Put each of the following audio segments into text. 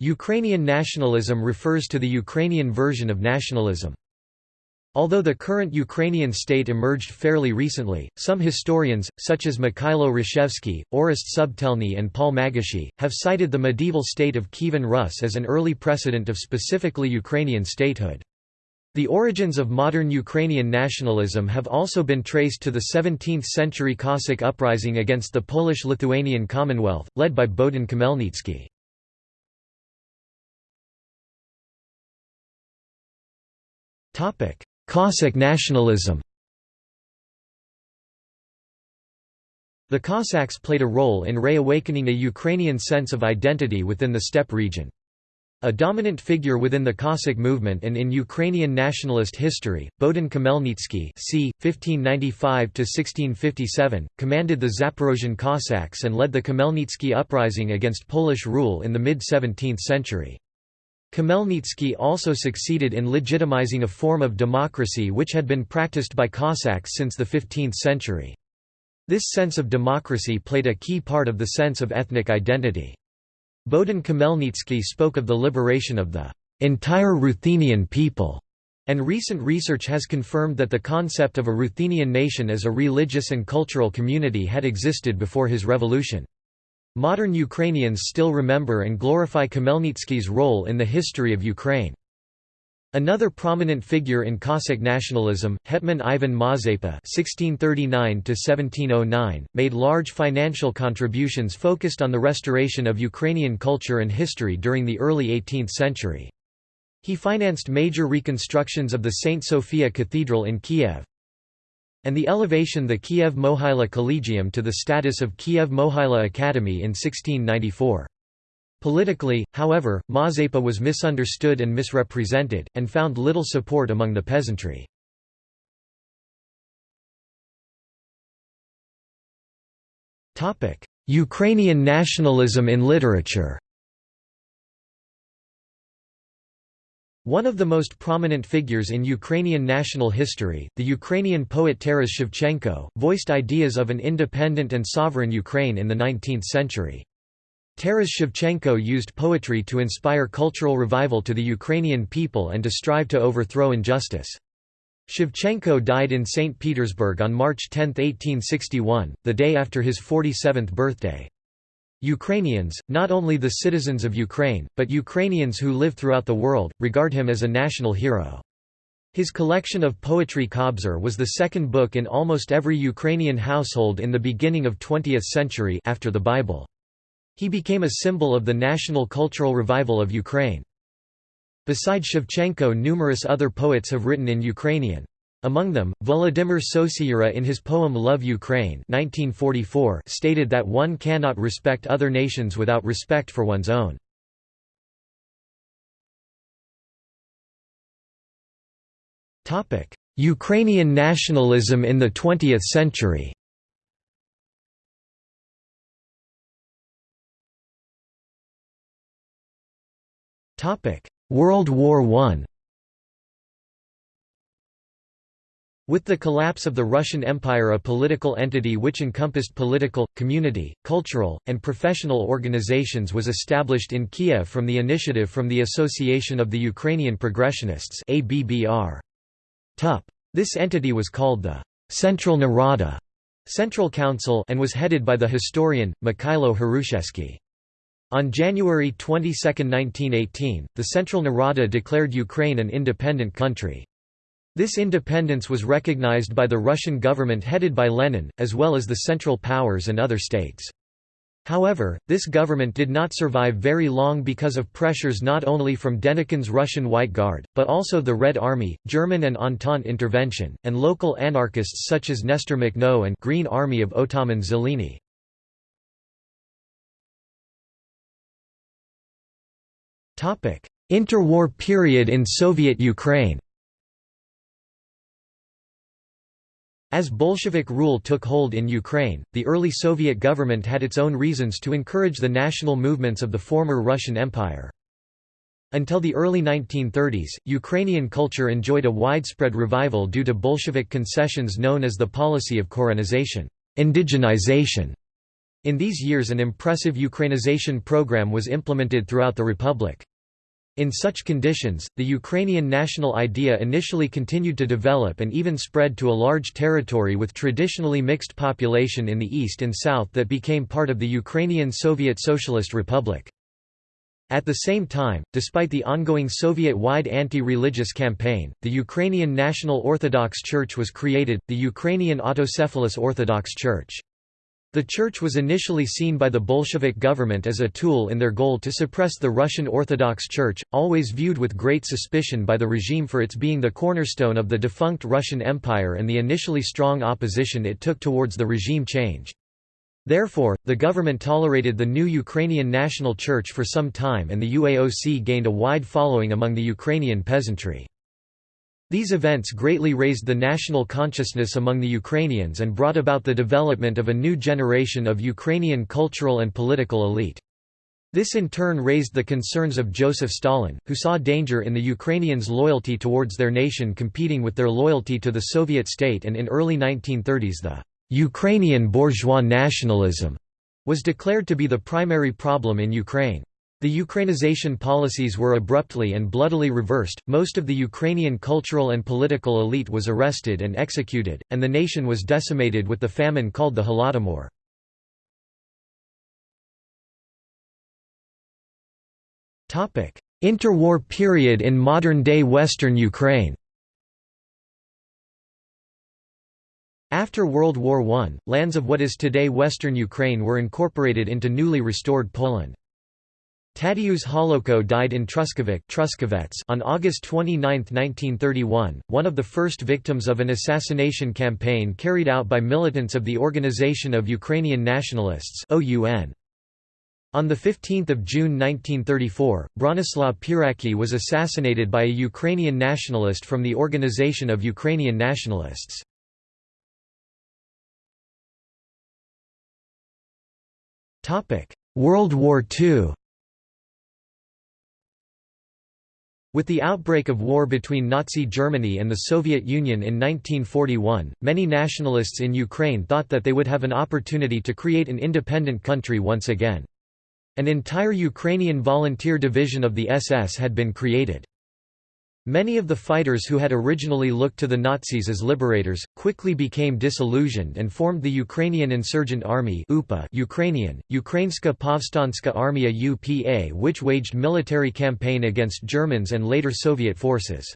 Ukrainian nationalism refers to the Ukrainian version of nationalism. Although the current Ukrainian state emerged fairly recently, some historians, such as Mikhailo Hrushevsky, Orest Subtelny and Paul Magocsi, have cited the medieval state of Kievan Rus as an early precedent of specifically Ukrainian statehood. The origins of modern Ukrainian nationalism have also been traced to the 17th-century Cossack uprising against the Polish-Lithuanian Commonwealth, led by Bohdan Khmelnytsky. Cossack nationalism The Cossacks played a role in reawakening a Ukrainian sense of identity within the steppe region. A dominant figure within the Cossack movement and in Ukrainian nationalist history, Bohdan Khmelnytsky c. 1595–1657, commanded the Zaporozhian Cossacks and led the Khmelnytsky uprising against Polish rule in the mid-17th century. Khmelnytsky also succeeded in legitimizing a form of democracy which had been practiced by Cossacks since the 15th century. This sense of democracy played a key part of the sense of ethnic identity. Bohdan Khmelnytsky spoke of the liberation of the entire Ruthenian people, and recent research has confirmed that the concept of a Ruthenian nation as a religious and cultural community had existed before his revolution. Modern Ukrainians still remember and glorify Khmelnytsky's role in the history of Ukraine. Another prominent figure in Cossack nationalism, Hetman Ivan Mazepa (1639–1709), made large financial contributions focused on the restoration of Ukrainian culture and history during the early 18th century. He financed major reconstructions of the St. Sophia Cathedral in Kiev, and the elevation the Kiev Mohyla Collegium to the status of Kiev Mohyla Academy in 1694. Politically, however, Mazepa was misunderstood and misrepresented, and found little support among the peasantry. Ukrainian nationalism in literature One of the most prominent figures in Ukrainian national history, the Ukrainian poet Taras Shevchenko, voiced ideas of an independent and sovereign Ukraine in the 19th century. Taras Shevchenko used poetry to inspire cultural revival to the Ukrainian people and to strive to overthrow injustice. Shevchenko died in St. Petersburg on March 10, 1861, the day after his 47th birthday. Ukrainians, not only the citizens of Ukraine, but Ukrainians who live throughout the world, regard him as a national hero. His collection of poetry Kobzar was the second book in almost every Ukrainian household in the beginning of 20th century after the Bible. He became a symbol of the national cultural revival of Ukraine. Besides Shevchenko numerous other poets have written in Ukrainian. Among them, Volodymyr Sosyura in his poem Love Ukraine 1944 stated that one cannot respect other nations without respect for one's own. Ukrainian nationalism in the 20th century World War I With the collapse of the Russian Empire a political entity which encompassed political, community, cultural, and professional organizations was established in Kiev from the initiative from the Association of the Ukrainian Progressionists This entity was called the Central Narada Central Council and was headed by the historian, Mikhailo Hrushevsky. On January 22, 1918, the Central Narada declared Ukraine an independent country. This independence was recognized by the Russian government headed by Lenin, as well as the Central Powers and other states. However, this government did not survive very long because of pressures not only from Denikin's Russian White Guard, but also the Red Army, German and Entente intervention, and local anarchists such as Nestor Makhno and Green Army of Otaman Zeleny. Interwar period in Soviet Ukraine As Bolshevik rule took hold in Ukraine, the early Soviet government had its own reasons to encourage the national movements of the former Russian Empire. Until the early 1930s, Ukrainian culture enjoyed a widespread revival due to Bolshevik concessions known as the policy of korenization indigenization", In these years an impressive Ukrainization program was implemented throughout the republic. In such conditions, the Ukrainian national idea initially continued to develop and even spread to a large territory with traditionally mixed population in the east and south that became part of the Ukrainian Soviet Socialist Republic. At the same time, despite the ongoing Soviet-wide anti-religious campaign, the Ukrainian National Orthodox Church was created, the Ukrainian Autocephalous Orthodox Church. The church was initially seen by the Bolshevik government as a tool in their goal to suppress the Russian Orthodox Church, always viewed with great suspicion by the regime for its being the cornerstone of the defunct Russian Empire and the initially strong opposition it took towards the regime change. Therefore, the government tolerated the new Ukrainian National Church for some time and the UAOC gained a wide following among the Ukrainian peasantry. These events greatly raised the national consciousness among the Ukrainians and brought about the development of a new generation of Ukrainian cultural and political elite. This in turn raised the concerns of Joseph Stalin, who saw danger in the Ukrainians' loyalty towards their nation competing with their loyalty to the Soviet state and in early 1930s the «Ukrainian bourgeois nationalism» was declared to be the primary problem in Ukraine. The Ukrainization policies were abruptly and bloodily reversed, most of the Ukrainian cultural and political elite was arrested and executed, and the nation was decimated with the famine called the Holodomor. Interwar period in modern-day western Ukraine After World War I, lands of what is today western Ukraine were incorporated into newly restored Poland. Tadeusz Holowko died in Truskavec on August 29, 1931, one of the first victims of an assassination campaign carried out by militants of the Organization of Ukrainian Nationalists On 15 June 1934, Bronislaw Pieracki was assassinated by a Ukrainian nationalist from the Organization of Ukrainian Nationalists. World War II With the outbreak of war between Nazi Germany and the Soviet Union in 1941, many nationalists in Ukraine thought that they would have an opportunity to create an independent country once again. An entire Ukrainian volunteer division of the SS had been created. Many of the fighters who had originally looked to the Nazis as liberators, quickly became disillusioned and formed the Ukrainian Insurgent Army UPA Ukrainian, Ukrainska Povstanska Armia UPA which waged military campaign against Germans and later Soviet forces.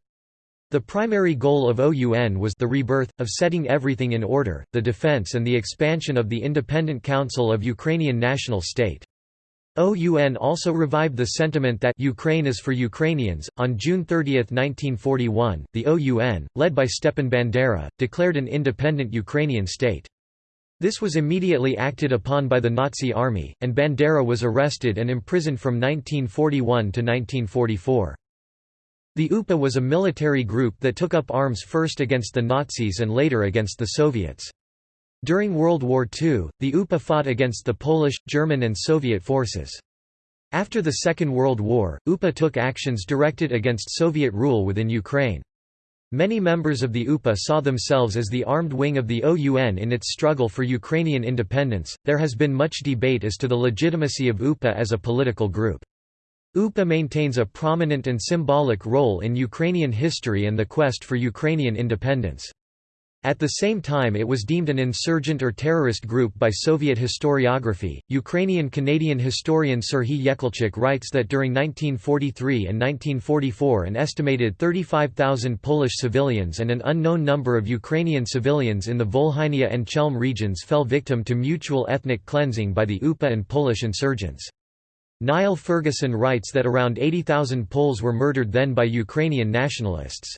The primary goal of OUN was the rebirth, of setting everything in order, the defense and the expansion of the Independent Council of Ukrainian National State. OUN also revived the sentiment that Ukraine is for Ukrainians. On June 30, 1941, the OUN, led by Stepan Bandera, declared an independent Ukrainian state. This was immediately acted upon by the Nazi army, and Bandera was arrested and imprisoned from 1941 to 1944. The UPA was a military group that took up arms first against the Nazis and later against the Soviets. During World War II, the UPA fought against the Polish, German and Soviet forces. After the Second World War, UPA took actions directed against Soviet rule within Ukraine. Many members of the UPA saw themselves as the armed wing of the OUN in its struggle for Ukrainian independence. There has been much debate as to the legitimacy of UPA as a political group. UPA maintains a prominent and symbolic role in Ukrainian history and the quest for Ukrainian independence. At the same time it was deemed an insurgent or terrorist group by Soviet historiography. Ukrainian-Canadian historian Serhiy Yekelchyk writes that during 1943 and 1944 an estimated 35,000 Polish civilians and an unknown number of Ukrainian civilians in the Volhynia and Chelm regions fell victim to mutual ethnic cleansing by the UPA and Polish insurgents. Niall Ferguson writes that around 80,000 Poles were murdered then by Ukrainian nationalists.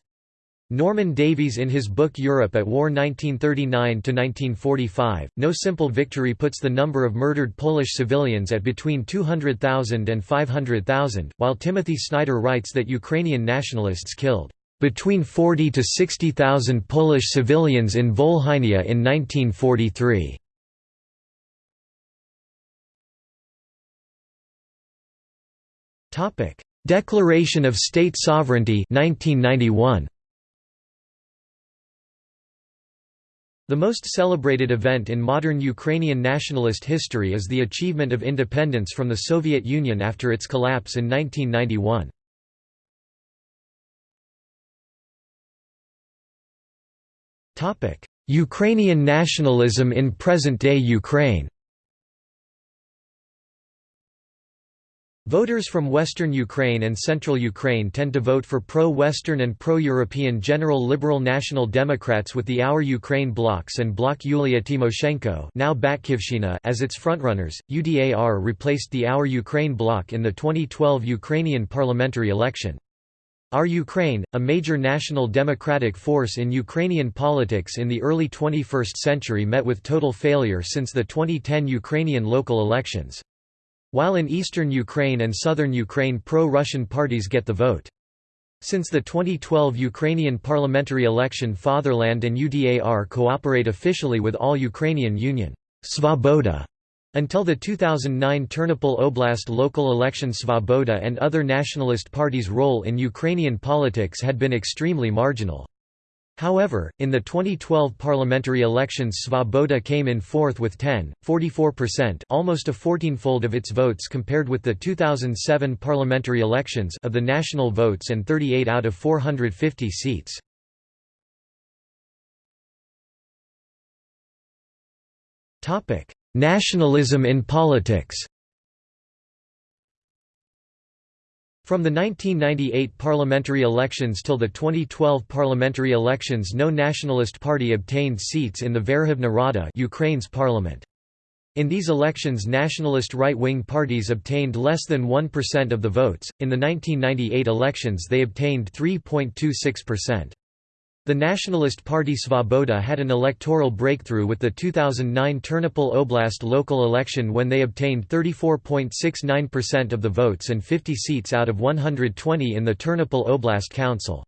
Norman Davies in his book Europe at War 1939–1945, No Simple Victory puts the number of murdered Polish civilians at between 200,000 and 500,000, while Timothy Snyder writes that Ukrainian nationalists killed between 40 to 60,000 Polish civilians in Volhynia in 1943. Declaration of State Sovereignty 1991. The most celebrated event in modern Ukrainian nationalist history is the achievement of independence from the Soviet Union after its collapse in 1991. Ukrainian nationalism in present-day Ukraine Voters from western Ukraine and central Ukraine tend to vote for pro-Western and pro-European General Liberal National Democrats with the Our Ukraine blocs and Bloc Yulia Tymoshenko now as its frontrunners. UDAR replaced the Our Ukraine bloc in the 2012 Ukrainian parliamentary election. Our Ukraine, a major national democratic force in Ukrainian politics in the early 21st century met with total failure since the 2010 Ukrainian local elections. While in eastern Ukraine and southern Ukraine pro-Russian parties get the vote. Since the 2012 Ukrainian parliamentary election Fatherland and UDAR cooperate officially with all Ukrainian Union Svoboda. Until the 2009 Ternopil Oblast local election Svoboda and other nationalist parties' role in Ukrainian politics had been extremely marginal. However, in the 2012 parliamentary elections Svoboda came in fourth with 10.44% almost a 14-fold of its votes compared with the 2007 parliamentary elections of the national votes and 38 out of 450 seats. Nationalism in politics From the 1998 parliamentary elections till the 2012 parliamentary elections no nationalist party obtained seats in the Verkhovna Rada Ukraine's parliament. In these elections nationalist right-wing parties obtained less than 1% of the votes, in the 1998 elections they obtained 3.26%. The Nationalist Party Svoboda had an electoral breakthrough with the 2009 Ternopil Oblast local election when they obtained 34.69% of the votes and 50 seats out of 120 in the Ternopil Oblast Council.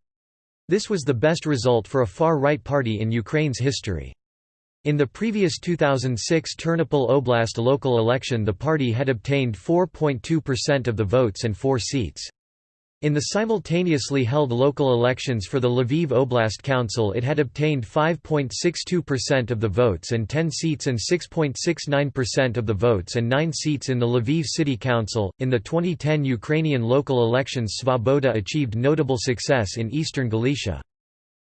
This was the best result for a far-right party in Ukraine's history. In the previous 2006 Ternopil Oblast local election the party had obtained 4.2% of the votes and four seats. In the simultaneously held local elections for the Lviv Oblast Council it had obtained 5.62% of the votes and 10 seats and 6.69% of the votes and 9 seats in the Lviv City Council. In the 2010 Ukrainian local elections Svoboda achieved notable success in eastern Galicia.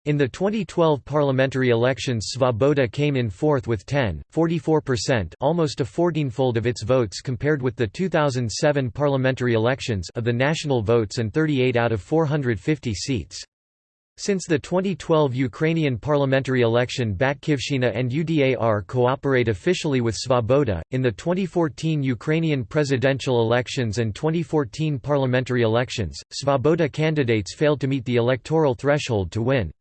In the 2012 parliamentary elections Svoboda came in fourth with 10.44% almost a 14-fold of its votes compared with the 2007 parliamentary elections of the national votes and 38 out of 450 seats. Since the 2012 Ukrainian parliamentary election Batkivshchyna and UDAR cooperate officially with Svoboda. In the 2014 Ukrainian presidential elections and 2014 parliamentary elections, Svoboda candidates failed to meet the electoral threshold to win.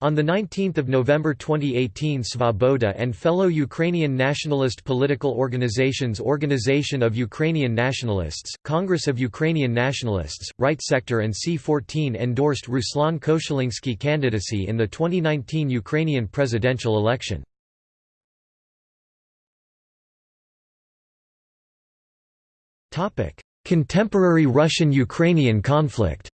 On 19 November 2018 Svoboda and fellow Ukrainian nationalist political organizations Organization of Ukrainian Nationalists, Congress of Ukrainian Nationalists, Right Sector and C14 endorsed Ruslan Koshulynskyi candidacy in the 2019 Ukrainian presidential election. Contemporary Russian-Ukrainian conflict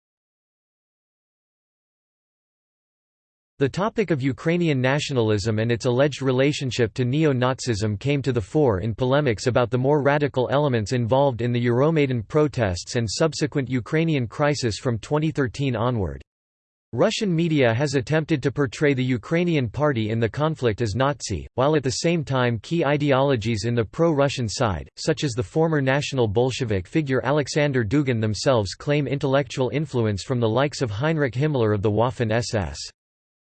The topic of Ukrainian nationalism and its alleged relationship to neo-Nazism came to the fore in polemics about the more radical elements involved in the Euromaidan protests and subsequent Ukrainian crisis from 2013 onward. Russian media has attempted to portray the Ukrainian party in the conflict as Nazi, while at the same time key ideologies in the pro-Russian side, such as the former National Bolshevik figure Alexander Dugin themselves claim intellectual influence from the likes of Heinrich Himmler of the Waffen-SS.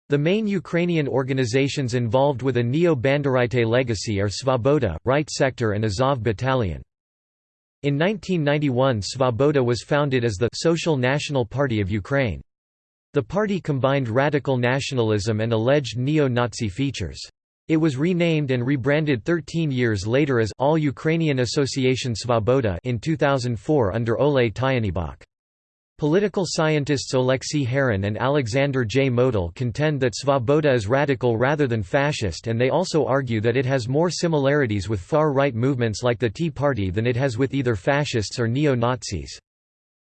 The main Ukrainian organizations involved with a neo-Banderite legacy are Svoboda, Right Sector and Azov Battalion. In 1991 Svoboda was founded as the Social National Party of Ukraine. The party combined radical nationalism and alleged neo-Nazi features. It was renamed and rebranded 13 years later as All Ukrainian Association Svoboda in 2004 under Oleh Tyahnybok. Political scientists Oleksiy Haran and Alexander J. Motyl contend that Svoboda is radical rather than fascist and they also argue that it has more similarities with far-right movements like the Tea Party than it has with either fascists or neo-Nazis.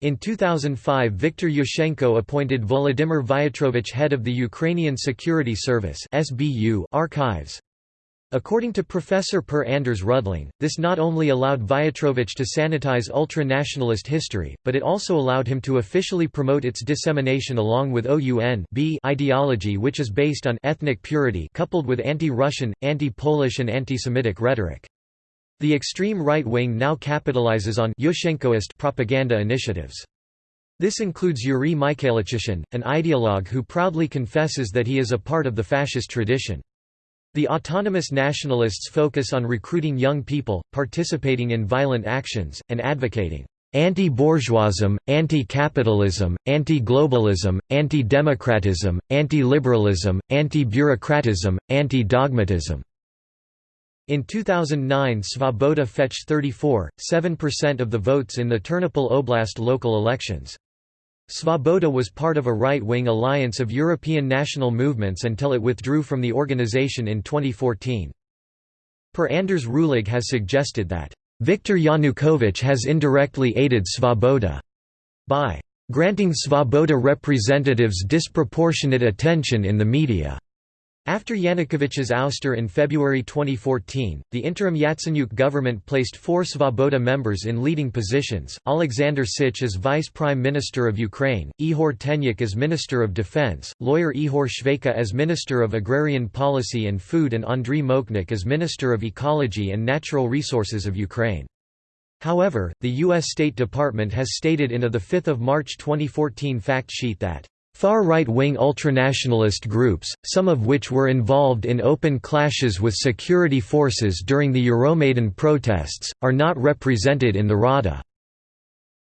In 2005 Viktor Yushchenko appointed Volodymyr Vyatrovich head of the Ukrainian Security Service archives. According to Professor Per Anders Rudling, this not only allowed Vyatrovich to sanitize ultra-nationalist history, but it also allowed him to officially promote its dissemination along with OUN ideology which is based on ethnic purity coupled with anti-Russian, anti-Polish and anti-Semitic rhetoric. The extreme right wing now capitalizes on Yushchenkoist propaganda initiatives. This includes Yuri Mikhailychyn, an ideologue who proudly confesses that he is a part of the fascist tradition. The autonomous nationalists focus on recruiting young people, participating in violent actions, and advocating anti-bourgeoism, anti-capitalism, anti-globalism, anti-democratism, anti-liberalism, anti-bureaucratism, anti-dogmatism. In 2009 Svoboda fetched 34.7% of the votes in the Ternopil Oblast local elections. Svoboda was part of a right-wing alliance of European national movements until it withdrew from the organization in 2014. Per Anders Rudling has suggested that, "...Viktor Yanukovych has indirectly aided Svoboda," by "...granting Svoboda representatives disproportionate attention in the media." After Yanukovych's ouster in February 2014, the interim Yatsenyuk government placed four Svoboda members in leading positions, Alexander Sich as Vice Prime Minister of Ukraine, Ihor Tenyuk as Minister of Defense, lawyer Ihor Shveyka as Minister of Agrarian Policy and Food and Andriy Mokhnyk as Minister of Ecology and Natural Resources of Ukraine. However, the U.S. State Department has stated in a 5 March 2014 fact sheet that Far right-wing ultranationalist groups, some of which were involved in open clashes with security forces during the Euromaidan protests, are not represented in the Rada.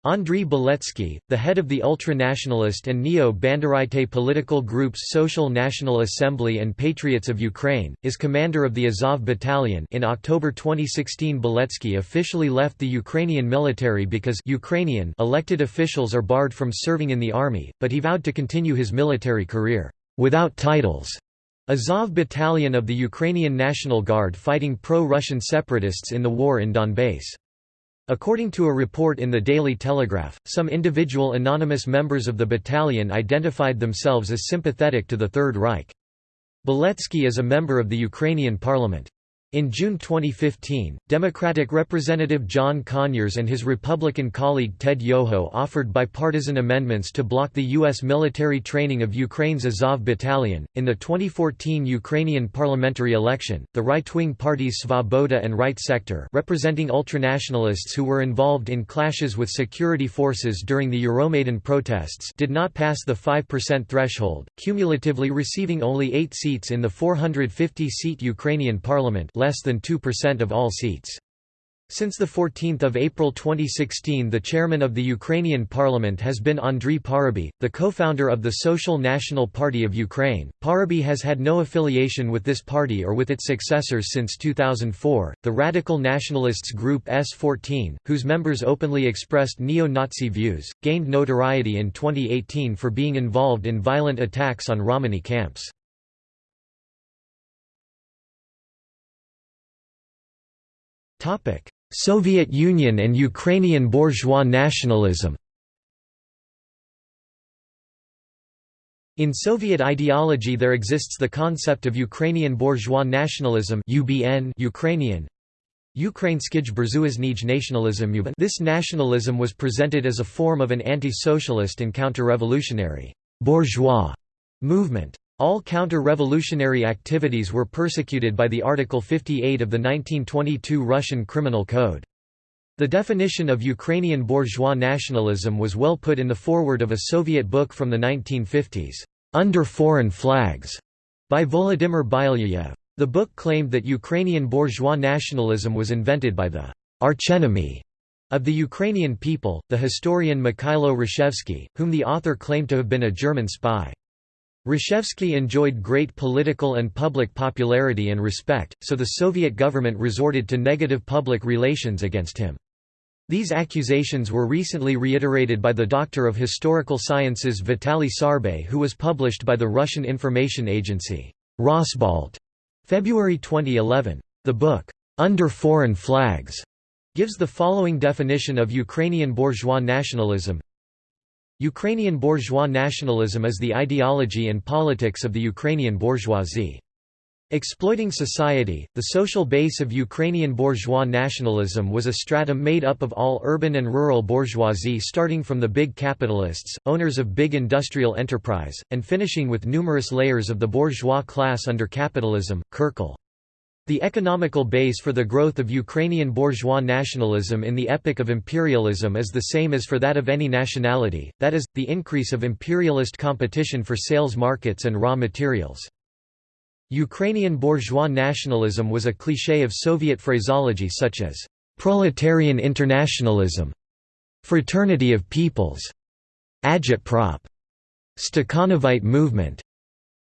Andriy Beletsky, the head of the ultra-nationalist and neo-Banderite political groups Social National Assembly and Patriots of Ukraine, is commander of the Azov Battalion in October 2016 Beletsky officially left the Ukrainian military because Ukrainian elected officials are barred from serving in the army, but he vowed to continue his military career, without titles. Azov Battalion of the Ukrainian National Guard fighting pro-Russian separatists in the war in Donbass. According to a report in the Daily Telegraph, some individual anonymous members of the battalion identified themselves as sympathetic to the Third Reich. Beletsky is a member of the Ukrainian parliament. In June 2015, Democratic Representative John Conyers and his Republican colleague Ted Yoho offered bipartisan amendments to block the U.S. military training of Ukraine's Azov Battalion. In the 2014 Ukrainian parliamentary election, the right wing parties Svoboda and Right Sector, representing ultranationalists who were involved in clashes with security forces during the Euromaidan protests, did not pass the 5% threshold, cumulatively receiving only eight seats in the 450 seat Ukrainian parliament less than 2% of all seats. Since 14 April 2016 the chairman of the Ukrainian parliament has been Andriy Parubiy, the co-founder of the Social National Party of Ukraine. Parubiy has had no affiliation with this party or with its successors since 2004. The radical nationalists group S14, whose members openly expressed neo-Nazi views, gained notoriety in 2018 for being involved in violent attacks on Romani camps. Soviet Union and Ukrainian bourgeois nationalism. In Soviet ideology there exists the concept of Ukrainian bourgeois nationalism UBN Ukrainian. Nationalism This nationalism was presented as a form of an anti-socialist and counter-revolutionary bourgeois movement. All counter-revolutionary activities were persecuted by the Article 58 of the 1922 Russian Criminal Code. The definition of Ukrainian bourgeois nationalism was well put in the foreword of a Soviet book from the 1950s, "'Under Foreign Flags' by Volodymyr Bylyayev. The book claimed that Ukrainian bourgeois nationalism was invented by the archenemy of the Ukrainian people, the historian Mikhailo Hrushevsky, whom the author claimed to have been a German spy. Hrushevsky enjoyed great political and public popularity and respect, so the Soviet government resorted to negative public relations against him. These accusations were recently reiterated by the Doctor of Historical Sciences Vitaly Sarbay who was published by the Russian information agency, Rosbalt, February 2011. The book, Under Foreign Flags, gives the following definition of Ukrainian bourgeois nationalism Ukrainian bourgeois nationalism is the ideology and politics of the Ukrainian bourgeoisie. Exploiting society, the social base of Ukrainian bourgeois nationalism was a stratum made up of all urban and rural bourgeoisie starting from the big capitalists, owners of big industrial enterprise, and finishing with numerous layers of the bourgeois class under capitalism, Kirkel. The economical base for the growth of Ukrainian bourgeois nationalism in the epoch of imperialism is the same as for that of any nationality, that is, the increase of imperialist competition for sales markets and raw materials. Ukrainian bourgeois nationalism was a cliché of Soviet phraseology such as, "...proletarian internationalism", "...fraternity of peoples", agitprop, Stakhanovite movement,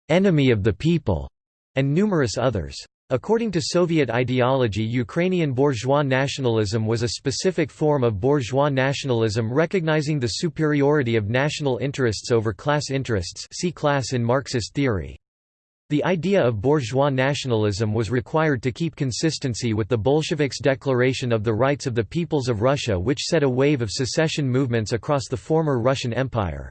enemy of the people, and numerous others. According to Soviet ideology Ukrainian bourgeois nationalism was a specific form of bourgeois nationalism recognizing the superiority of national interests over class interests see class in Marxist theory. The idea of bourgeois nationalism was required to keep consistency with the Bolsheviks' Declaration of the Rights of the Peoples of Russia which set a wave of secession movements across the former Russian Empire.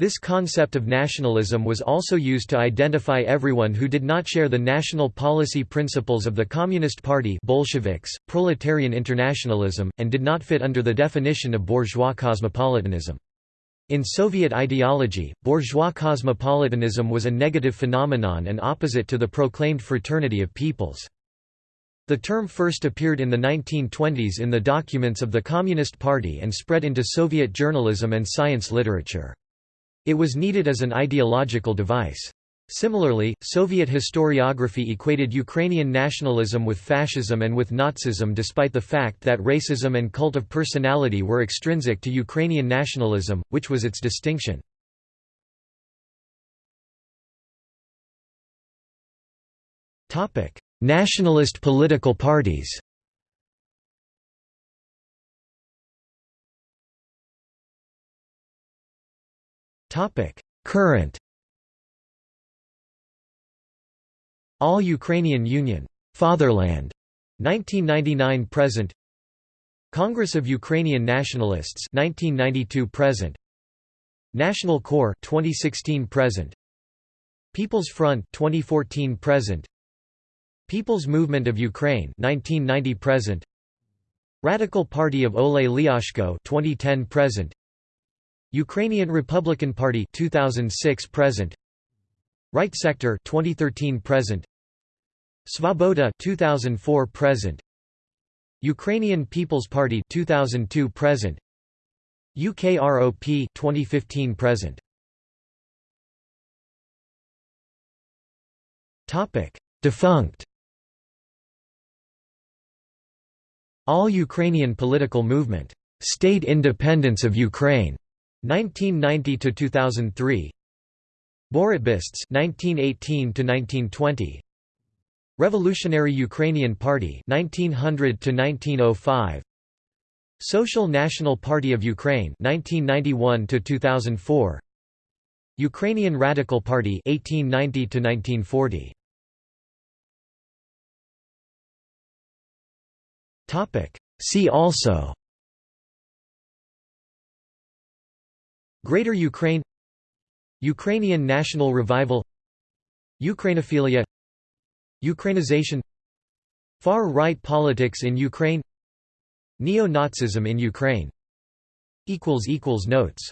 This concept of nationalism was also used to identify everyone who did not share the national policy principles of the Communist Party Bolsheviks, proletarian internationalism, and did not fit under the definition of bourgeois cosmopolitanism. In Soviet ideology, bourgeois cosmopolitanism was a negative phenomenon and opposite to the proclaimed fraternity of peoples. The term first appeared in the 1920s in the documents of the Communist Party and spread into Soviet journalism and science literature. It was needed as an ideological device. Similarly, Soviet historiography equated Ukrainian nationalism with fascism and with Nazism despite the fact that racism and cult of personality were extrinsic to Ukrainian nationalism, which was its distinction. Nationalist political parties Current. All Ukrainian Union. Fatherland. 1999 present. Congress of Ukrainian Nationalists. 1992 present. National Corps. 2016 present. People's Front. 2014 present. People's Movement of Ukraine. 1990 present. Radical Party of Oleh Lyashko. 2010 present Ukrainian Republican Party 2006 present. Right Sector 2013 present. Svoboda 2004 present. Ukrainian People's Party 2002 present. UKROP 2015 present. Topic. Defunct. All Ukrainian Political Movement. State Independence of Ukraine 1990 to 2003 Borotbists 1918 to 1920 Revolutionary Ukrainian Party 1900 to 1905 Social National Party of Ukraine 1991 to 2004 Ukrainian Radical Party 1890 to 1940 Topic. See also Greater Ukraine Ukrainian national revival Ukrainophilia Ukrainization Far-right politics in Ukraine Neo-Nazism in Ukraine. Notes